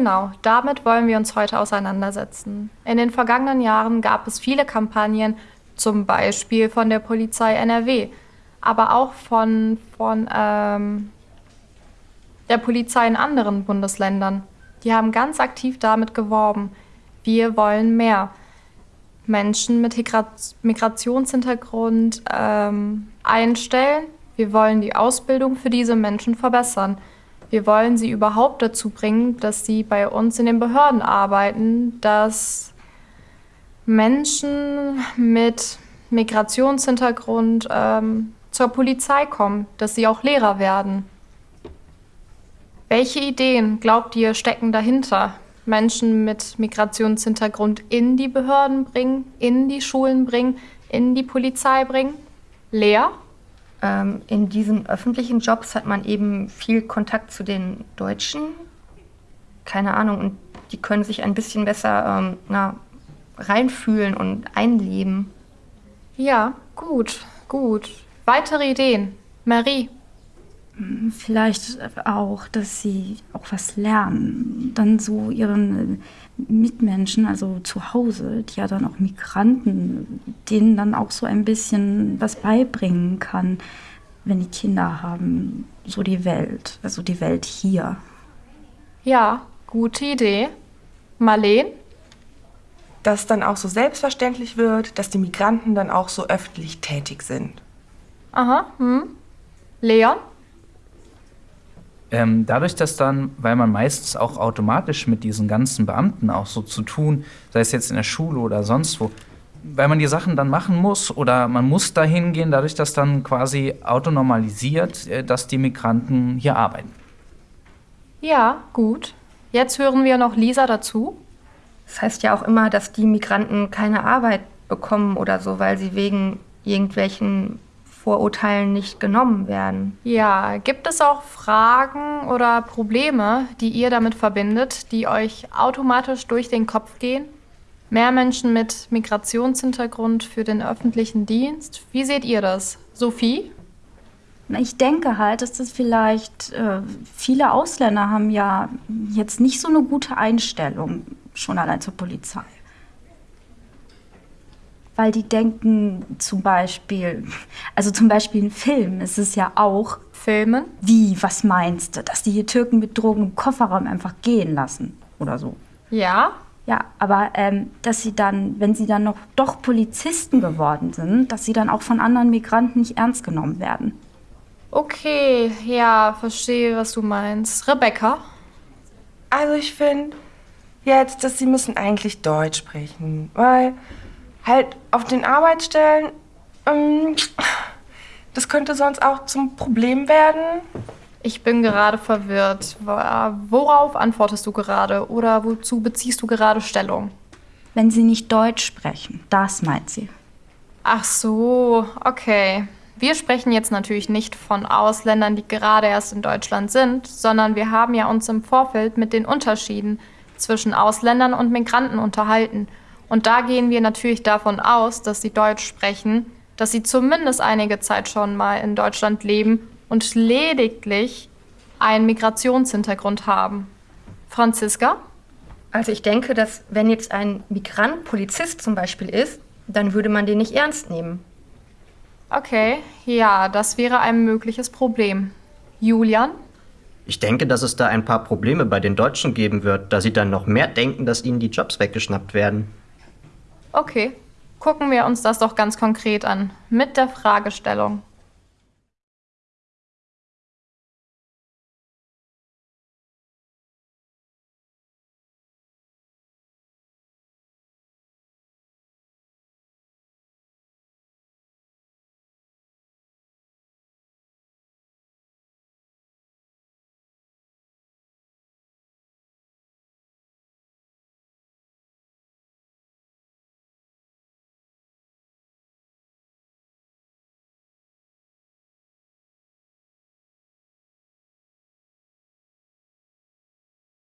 Genau, damit wollen wir uns heute auseinandersetzen. In den vergangenen Jahren gab es viele Kampagnen, zum Beispiel von der Polizei NRW, aber auch von, von ähm, der Polizei in anderen Bundesländern. Die haben ganz aktiv damit geworben, wir wollen mehr Menschen mit Migrationshintergrund ähm, einstellen. Wir wollen die Ausbildung für diese Menschen verbessern. Wir wollen sie überhaupt dazu bringen, dass sie bei uns in den Behörden arbeiten, dass Menschen mit Migrationshintergrund ähm, zur Polizei kommen, dass sie auch Lehrer werden. Welche Ideen, glaubt ihr, stecken dahinter? Menschen mit Migrationshintergrund in die Behörden bringen, in die Schulen bringen, in die Polizei bringen? Lea? Ähm, in diesen öffentlichen Jobs hat man eben viel Kontakt zu den Deutschen. Keine Ahnung, und die können sich ein bisschen besser ähm, na, reinfühlen und einleben. Ja, gut, gut. Weitere Ideen? Marie? Vielleicht auch, dass sie auch was lernen. Dann so ihren Mitmenschen, also zu Hause, die ja dann auch Migranten, denen dann auch so ein bisschen was beibringen kann, wenn die Kinder haben, so die Welt, also die Welt hier. Ja, gute Idee. Marleen? Dass dann auch so selbstverständlich wird, dass die Migranten dann auch so öffentlich tätig sind. Aha, hm. Leon? Ähm, dadurch, dass dann, weil man meistens auch automatisch mit diesen ganzen Beamten auch so zu tun, sei es jetzt in der Schule oder sonst wo, weil man die Sachen dann machen muss oder man muss dahin gehen, dadurch, dass dann quasi autonormalisiert, äh, dass die Migranten hier arbeiten. Ja, gut. Jetzt hören wir noch Lisa dazu. Das heißt ja auch immer, dass die Migranten keine Arbeit bekommen oder so, weil sie wegen irgendwelchen Vorurteilen nicht genommen werden. Ja, gibt es auch Fragen oder Probleme, die ihr damit verbindet, die euch automatisch durch den Kopf gehen? Mehr Menschen mit Migrationshintergrund für den öffentlichen Dienst. Wie seht ihr das? Sophie? Ich denke halt, dass das vielleicht, äh, viele Ausländer haben ja jetzt nicht so eine gute Einstellung, schon allein zur Polizei weil die denken zum Beispiel, also zum Beispiel in Filmen ist es ja auch. Filmen? Wie, was meinst du? Dass die hier Türken mit Drogen im Kofferraum einfach gehen lassen oder so. Ja? Ja, aber ähm, dass sie dann, wenn sie dann noch doch Polizisten geworden sind, dass sie dann auch von anderen Migranten nicht ernst genommen werden. Okay, ja, verstehe, was du meinst. Rebecca? Also ich finde jetzt, dass sie müssen eigentlich Deutsch sprechen, weil halt auf den Arbeitsstellen, ähm, das könnte sonst auch zum Problem werden. Ich bin gerade verwirrt. Worauf antwortest du gerade oder wozu beziehst du gerade Stellung? Wenn sie nicht Deutsch sprechen, das meint sie. Ach so, okay. Wir sprechen jetzt natürlich nicht von Ausländern, die gerade erst in Deutschland sind, sondern wir haben ja uns im Vorfeld mit den Unterschieden zwischen Ausländern und Migranten unterhalten. Und da gehen wir natürlich davon aus, dass sie Deutsch sprechen, dass sie zumindest einige Zeit schon mal in Deutschland leben und lediglich einen Migrationshintergrund haben. Franziska? Also ich denke, dass wenn jetzt ein Migrant Polizist zum Beispiel ist, dann würde man den nicht ernst nehmen. Okay, ja, das wäre ein mögliches Problem. Julian? Ich denke, dass es da ein paar Probleme bei den Deutschen geben wird, da sie dann noch mehr denken, dass ihnen die Jobs weggeschnappt werden. Okay, gucken wir uns das doch ganz konkret an mit der Fragestellung.